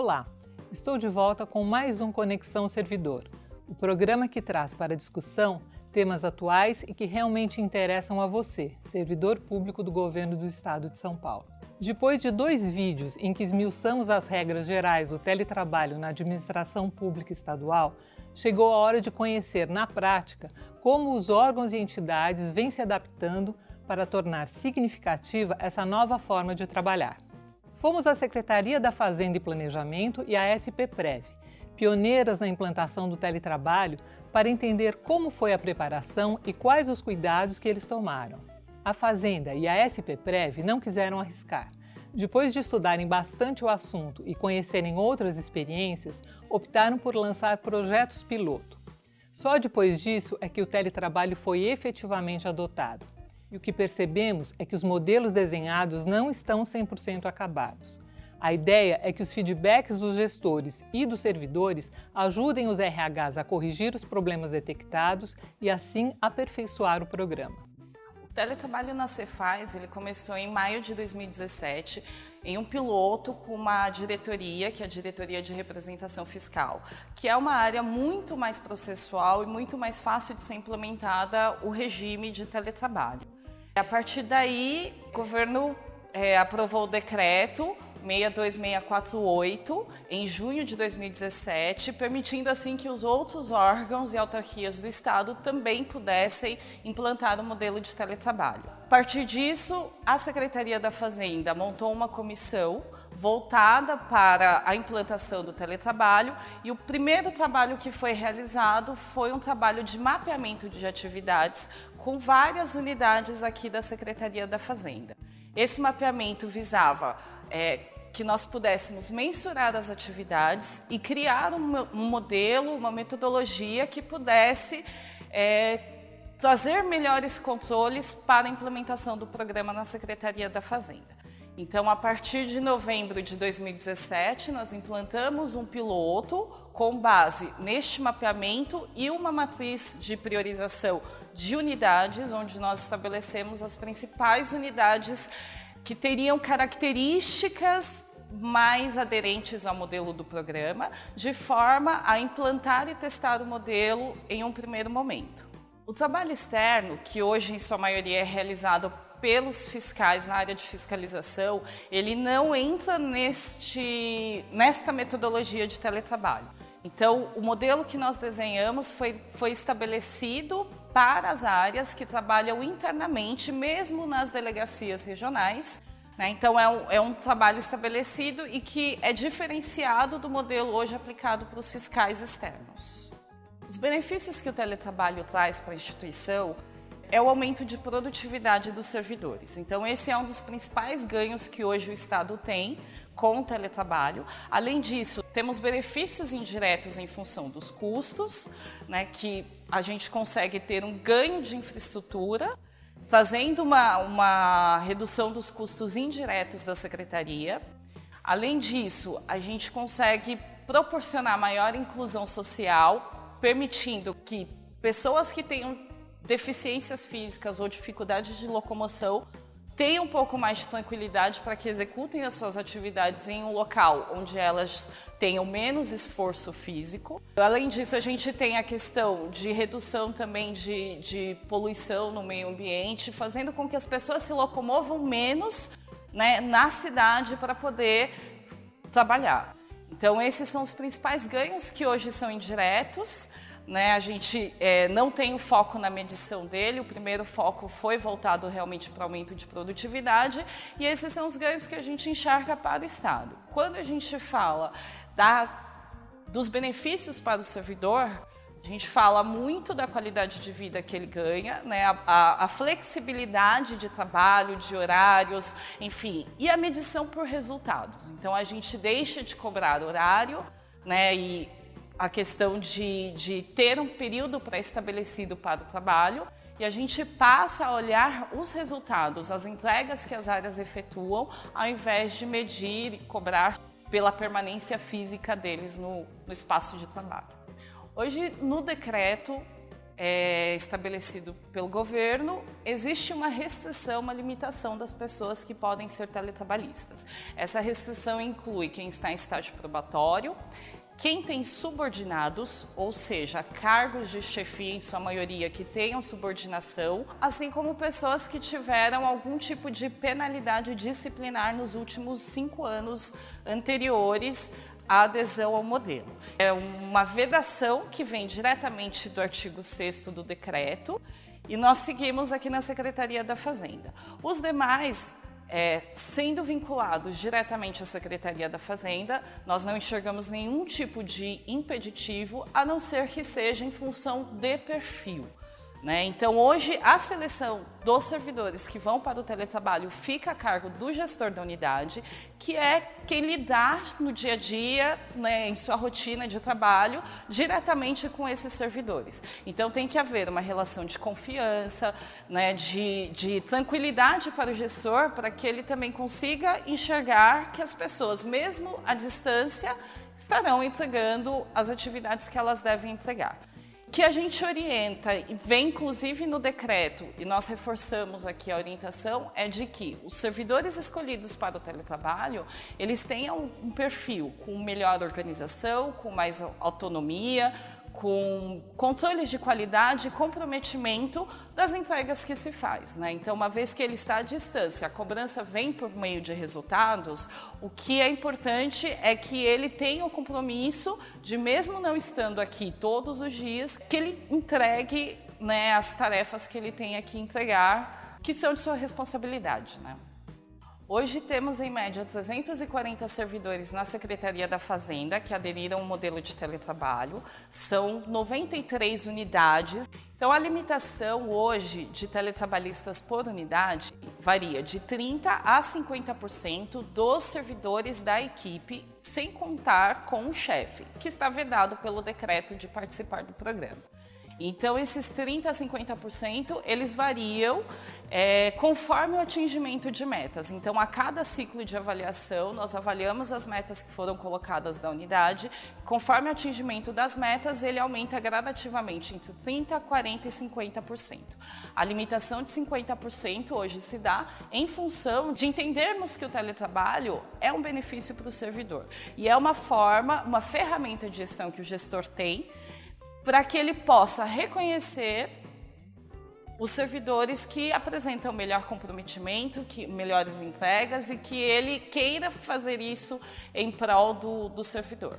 Olá, estou de volta com mais um Conexão Servidor, o programa que traz para discussão temas atuais e que realmente interessam a você, servidor público do governo do estado de São Paulo. Depois de dois vídeos em que esmiuçamos as regras gerais do teletrabalho na administração pública estadual, chegou a hora de conhecer na prática como os órgãos e entidades vêm se adaptando para tornar significativa essa nova forma de trabalhar. Fomos à Secretaria da Fazenda e Planejamento e à SPPrev, pioneiras na implantação do teletrabalho, para entender como foi a preparação e quais os cuidados que eles tomaram. A Fazenda e a SPPrev não quiseram arriscar. Depois de estudarem bastante o assunto e conhecerem outras experiências, optaram por lançar projetos piloto. Só depois disso é que o teletrabalho foi efetivamente adotado. E o que percebemos é que os modelos desenhados não estão 100% acabados. A ideia é que os feedbacks dos gestores e dos servidores ajudem os RHs a corrigir os problemas detectados e assim aperfeiçoar o programa. O teletrabalho na Cefaz ele começou em maio de 2017 em um piloto com uma diretoria, que é a Diretoria de Representação Fiscal, que é uma área muito mais processual e muito mais fácil de ser implementada o regime de teletrabalho. A partir daí, o governo é, aprovou o decreto 62648 em junho de 2017, permitindo assim que os outros órgãos e autarquias do Estado também pudessem implantar o modelo de teletrabalho. A partir disso, a Secretaria da Fazenda montou uma comissão voltada para a implantação do teletrabalho e o primeiro trabalho que foi realizado foi um trabalho de mapeamento de atividades com várias unidades aqui da Secretaria da Fazenda. Esse mapeamento visava é, que nós pudéssemos mensurar as atividades e criar um, um modelo, uma metodologia que pudesse é, trazer melhores controles para a implementação do programa na Secretaria da Fazenda. Então, a partir de novembro de 2017, nós implantamos um piloto com base neste mapeamento e uma matriz de priorização de unidades, onde nós estabelecemos as principais unidades que teriam características mais aderentes ao modelo do programa, de forma a implantar e testar o modelo em um primeiro momento. O trabalho externo, que hoje em sua maioria é realizado pelos fiscais na área de fiscalização, ele não entra neste, nesta metodologia de teletrabalho. Então, o modelo que nós desenhamos foi, foi estabelecido para as áreas que trabalham internamente, mesmo nas delegacias regionais. Né? Então, é um, é um trabalho estabelecido e que é diferenciado do modelo hoje aplicado para os fiscais externos. Os benefícios que o teletrabalho traz para a instituição é o aumento de produtividade dos servidores. Então, esse é um dos principais ganhos que hoje o Estado tem com teletrabalho. Além disso, temos benefícios indiretos em função dos custos, né, que a gente consegue ter um ganho de infraestrutura, trazendo uma, uma redução dos custos indiretos da secretaria. Além disso, a gente consegue proporcionar maior inclusão social, permitindo que pessoas que tenham deficiências físicas ou dificuldades de locomoção tenham um pouco mais de tranquilidade para que executem as suas atividades em um local onde elas tenham menos esforço físico. Além disso, a gente tem a questão de redução também de, de poluição no meio ambiente, fazendo com que as pessoas se locomovam menos né, na cidade para poder trabalhar. Então, esses são os principais ganhos que hoje são indiretos. Né, a gente é, não tem o foco na medição dele, o primeiro foco foi voltado realmente para o aumento de produtividade e esses são os ganhos que a gente enxerga para o Estado. Quando a gente fala da, dos benefícios para o servidor, a gente fala muito da qualidade de vida que ele ganha, né, a, a, a flexibilidade de trabalho, de horários, enfim, e a medição por resultados. Então a gente deixa de cobrar horário né, e a questão de, de ter um período pré-estabelecido para o trabalho e a gente passa a olhar os resultados, as entregas que as áreas efetuam, ao invés de medir e cobrar pela permanência física deles no, no espaço de trabalho. Hoje, no decreto, é, estabelecido pelo governo, existe uma restrição, uma limitação das pessoas que podem ser teletrabalhistas. Essa restrição inclui quem está em estágio probatório, quem tem subordinados, ou seja, cargos de chefia em sua maioria que tenham subordinação, assim como pessoas que tiveram algum tipo de penalidade disciplinar nos últimos cinco anos anteriores à adesão ao modelo. É uma vedação que vem diretamente do artigo 6 do decreto e nós seguimos aqui na Secretaria da Fazenda. Os demais é, sendo vinculados diretamente à Secretaria da Fazenda, nós não enxergamos nenhum tipo de impeditivo, a não ser que seja em função de perfil. Né? Então, hoje, a seleção dos servidores que vão para o teletrabalho fica a cargo do gestor da unidade, que é quem lidar no dia a dia, né, em sua rotina de trabalho, diretamente com esses servidores. Então, tem que haver uma relação de confiança, né, de, de tranquilidade para o gestor, para que ele também consiga enxergar que as pessoas, mesmo à distância, estarão entregando as atividades que elas devem entregar que a gente orienta e vem inclusive no decreto, e nós reforçamos aqui a orientação, é de que os servidores escolhidos para o teletrabalho, eles tenham um perfil com melhor organização, com mais autonomia, com controles de qualidade e comprometimento das entregas que se faz. Né? Então, uma vez que ele está à distância, a cobrança vem por meio de resultados, o que é importante é que ele tenha o compromisso de, mesmo não estando aqui todos os dias, que ele entregue né, as tarefas que ele tem que entregar, que são de sua responsabilidade. Né? Hoje temos em média 340 servidores na Secretaria da Fazenda que aderiram ao modelo de teletrabalho, são 93 unidades. Então a limitação hoje de teletrabalhistas por unidade varia de 30 a 50% dos servidores da equipe, sem contar com o chefe, que está vedado pelo decreto de participar do programa. Então, esses 30% a 50%, eles variam é, conforme o atingimento de metas. Então, a cada ciclo de avaliação, nós avaliamos as metas que foram colocadas da unidade. Conforme o atingimento das metas, ele aumenta gradativamente entre 30%, 40% e 50%. A limitação de 50% hoje se dá em função de entendermos que o teletrabalho é um benefício para o servidor. E é uma forma, uma ferramenta de gestão que o gestor tem para que ele possa reconhecer os servidores que apresentam melhor comprometimento, que, melhores entregas e que ele queira fazer isso em prol do, do servidor.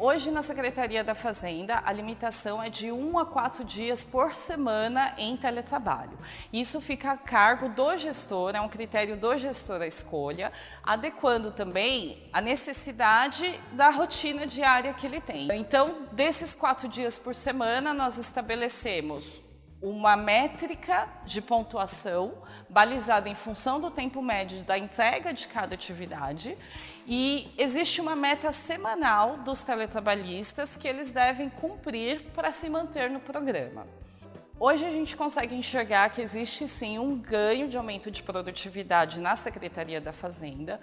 Hoje, na Secretaria da Fazenda, a limitação é de um a quatro dias por semana em teletrabalho. Isso fica a cargo do gestor, é um critério do gestor a escolha, adequando também a necessidade da rotina diária que ele tem. Então, desses quatro dias por semana, nós estabelecemos uma métrica de pontuação balizada em função do tempo médio da entrega de cada atividade e existe uma meta semanal dos teletrabalhistas que eles devem cumprir para se manter no programa. Hoje a gente consegue enxergar que existe sim um ganho de aumento de produtividade na Secretaria da Fazenda,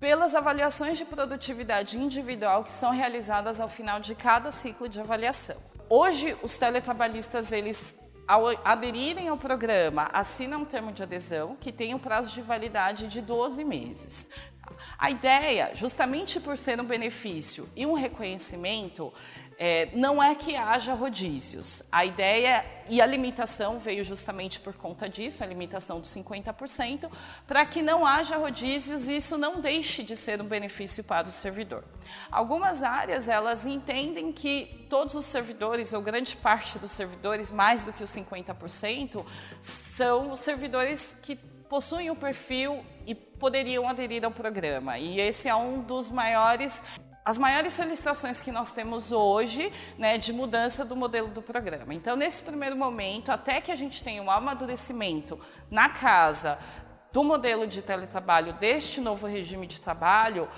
pelas avaliações de produtividade individual que são realizadas ao final de cada ciclo de avaliação. Hoje, os teletrabalhistas, eles, ao aderirem ao programa, assinam um termo de adesão que tem um prazo de validade de 12 meses. A ideia, justamente por ser um benefício e um reconhecimento, é, não é que haja rodízios. A ideia e a limitação veio justamente por conta disso, a limitação dos 50%, para que não haja rodízios e isso não deixe de ser um benefício para o servidor. Algumas áreas, elas entendem que todos os servidores, ou grande parte dos servidores, mais do que os 50%, são os servidores que possuem o perfil e poderiam aderir ao programa. E esse é um dos maiores as maiores solicitações que nós temos hoje né, de mudança do modelo do programa. Então, nesse primeiro momento, até que a gente tenha um amadurecimento na casa do modelo de teletrabalho, deste novo regime de trabalho,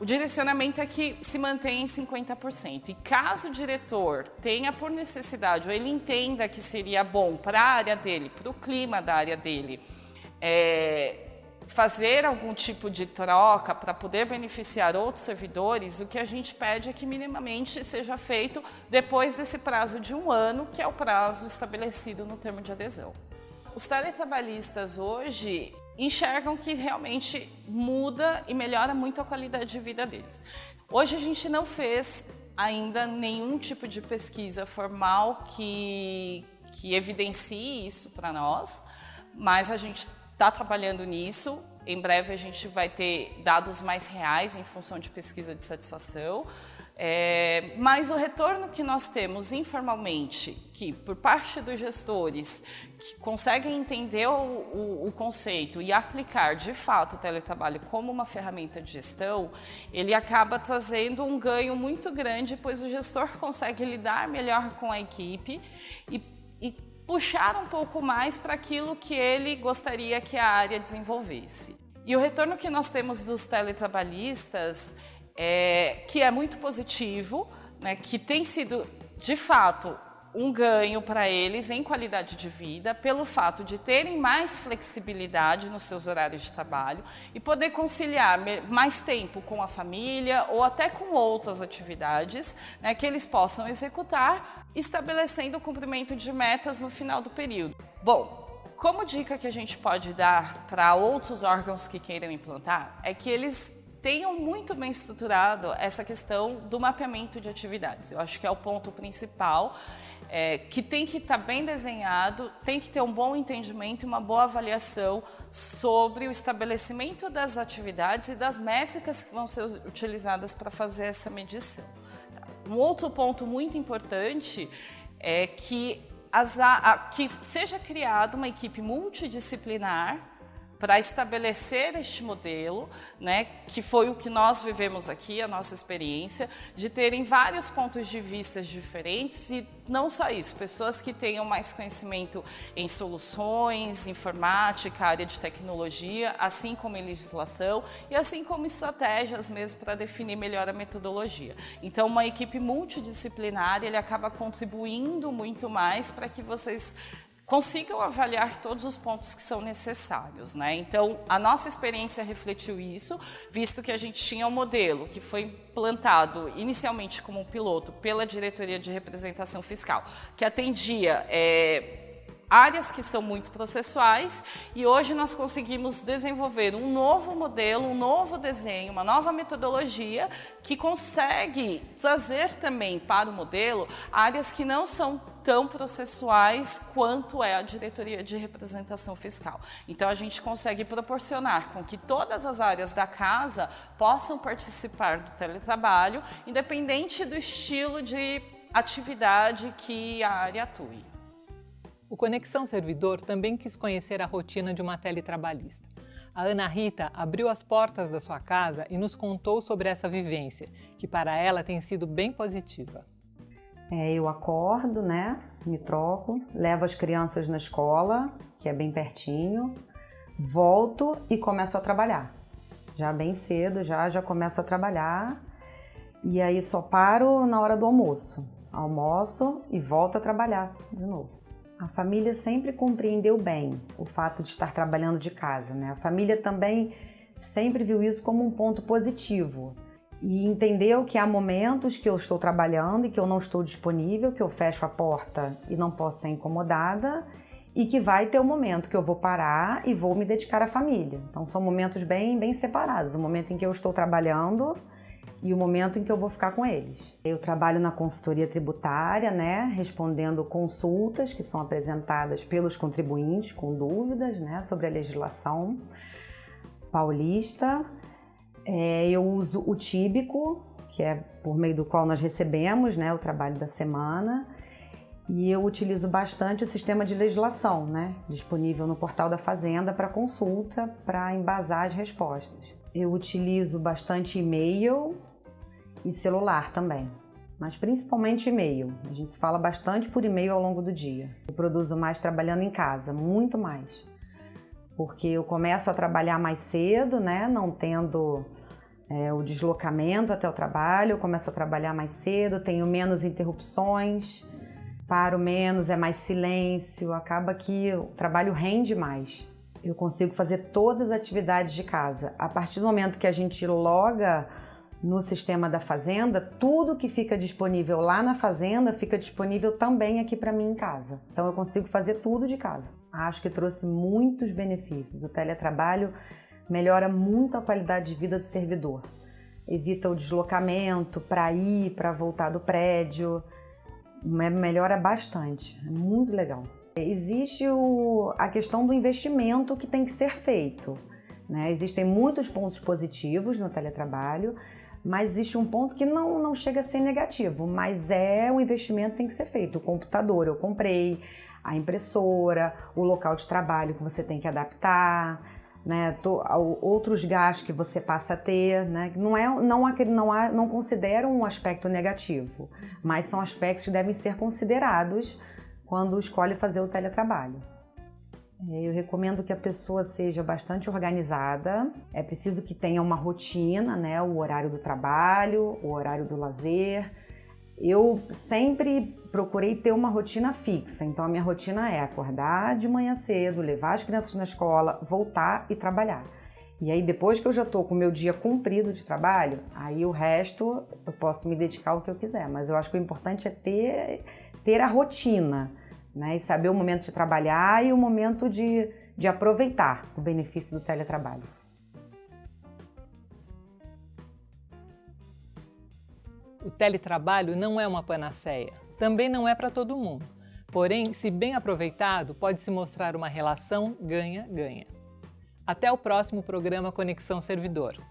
o direcionamento é que se mantenha em 50%. E caso o diretor tenha por necessidade, ou ele entenda que seria bom para a área dele, para o clima da área dele, é, fazer algum tipo de troca para poder beneficiar outros servidores, o que a gente pede é que minimamente seja feito depois desse prazo de um ano, que é o prazo estabelecido no termo de adesão. Os teletrabalhistas hoje enxergam que realmente muda e melhora muito a qualidade de vida deles. Hoje a gente não fez ainda nenhum tipo de pesquisa formal que, que evidencie isso para nós, mas a gente está trabalhando nisso. Em breve a gente vai ter dados mais reais em função de pesquisa de satisfação. É, mas o retorno que nós temos informalmente, que por parte dos gestores que conseguem entender o, o, o, conceito e aplicar de fato o teletrabalho como uma ferramenta de gestão, ele acaba trazendo um ganho muito grande, pois o gestor consegue lidar melhor com a equipe e, e puxar um pouco mais para aquilo que ele gostaria que a área desenvolvesse. E o retorno que nós temos dos teletrabalhistas é, que é muito positivo, né, que tem sido de fato um ganho para eles em qualidade de vida, pelo fato de terem mais flexibilidade nos seus horários de trabalho e poder conciliar mais tempo com a família ou até com outras atividades né, que eles possam executar, estabelecendo o cumprimento de metas no final do período. Bom, como dica que a gente pode dar para outros órgãos que queiram implantar é que eles tenham muito bem estruturado essa questão do mapeamento de atividades. Eu acho que é o ponto principal, é, que tem que estar tá bem desenhado, tem que ter um bom entendimento e uma boa avaliação sobre o estabelecimento das atividades e das métricas que vão ser utilizadas para fazer essa medição. Um outro ponto muito importante é que, as, a, que seja criada uma equipe multidisciplinar para estabelecer este modelo, né, que foi o que nós vivemos aqui, a nossa experiência, de terem vários pontos de vista diferentes e não só isso, pessoas que tenham mais conhecimento em soluções, informática, área de tecnologia, assim como em legislação e assim como estratégias mesmo para definir melhor a metodologia. Então, uma equipe multidisciplinar, ele acaba contribuindo muito mais para que vocês consigam avaliar todos os pontos que são necessários. Né? Então, a nossa experiência refletiu isso, visto que a gente tinha um modelo que foi implantado inicialmente como um piloto pela Diretoria de Representação Fiscal, que atendia é, áreas que são muito processuais e hoje nós conseguimos desenvolver um novo modelo, um novo desenho, uma nova metodologia que consegue trazer também para o modelo áreas que não são tão processuais quanto é a diretoria de representação fiscal. Então a gente consegue proporcionar com que todas as áreas da casa possam participar do teletrabalho, independente do estilo de atividade que a área atue. O Conexão Servidor também quis conhecer a rotina de uma teletrabalhista. A Ana Rita abriu as portas da sua casa e nos contou sobre essa vivência, que para ela tem sido bem positiva. É, eu acordo, né? Me troco, levo as crianças na escola, que é bem pertinho, volto e começo a trabalhar. Já bem cedo, já já começo a trabalhar. E aí só paro na hora do almoço. Almoço e volto a trabalhar de novo. A família sempre compreendeu bem o fato de estar trabalhando de casa, né? A família também sempre viu isso como um ponto positivo e entendeu que há momentos que eu estou trabalhando e que eu não estou disponível, que eu fecho a porta e não posso ser incomodada e que vai ter um momento que eu vou parar e vou me dedicar à família. Então são momentos bem bem separados, o momento em que eu estou trabalhando e o momento em que eu vou ficar com eles. Eu trabalho na consultoria tributária, né, respondendo consultas que são apresentadas pelos contribuintes com dúvidas, né, sobre a legislação paulista. É, eu uso o Tíbico, que é por meio do qual nós recebemos, né, o trabalho da semana. E eu utilizo bastante o sistema de legislação, né, disponível no portal da Fazenda para consulta, para embasar as respostas. Eu utilizo bastante e-mail e celular também, mas principalmente e-mail. A gente se fala bastante por e-mail ao longo do dia. Eu produzo mais trabalhando em casa, muito mais. Porque eu começo a trabalhar mais cedo, né, não tendo é, o deslocamento até o trabalho, começo a trabalhar mais cedo, tenho menos interrupções, paro menos, é mais silêncio, acaba que o trabalho rende mais. Eu consigo fazer todas as atividades de casa. A partir do momento que a gente loga no sistema da fazenda, tudo que fica disponível lá na fazenda fica disponível também aqui para mim em casa. Então eu consigo fazer tudo de casa. Acho que trouxe muitos benefícios. O teletrabalho melhora muito a qualidade de vida do servidor. Evita o deslocamento para ir, para voltar do prédio. Melhora bastante. É muito legal. Existe o, a questão do investimento que tem que ser feito. Né? Existem muitos pontos positivos no teletrabalho, mas existe um ponto que não, não chega a ser negativo, mas é o investimento que tem que ser feito. O computador eu comprei, a impressora, o local de trabalho que você tem que adaptar, né, outros gastos que você passa a ter, né, não é, não, não, não considero um aspecto negativo, mas são aspectos que devem ser considerados quando escolhe fazer o teletrabalho. Eu recomendo que a pessoa seja bastante organizada. É preciso que tenha uma rotina, né? O horário do trabalho, o horário do lazer. Eu sempre procurei ter uma rotina fixa. Então a minha rotina é acordar de manhã cedo, levar as crianças na escola, voltar e trabalhar. E aí depois que eu já estou com o meu dia cumprido de trabalho, aí o resto eu posso me dedicar ao que eu quiser. Mas eu acho que o importante é ter, ter a rotina né? E saber o momento de trabalhar e o momento de, de aproveitar o benefício do teletrabalho. O teletrabalho não é uma panaceia, também não é para todo mundo. Porém, se bem aproveitado, pode se mostrar uma relação ganha-ganha. Até o próximo programa Conexão Servidor.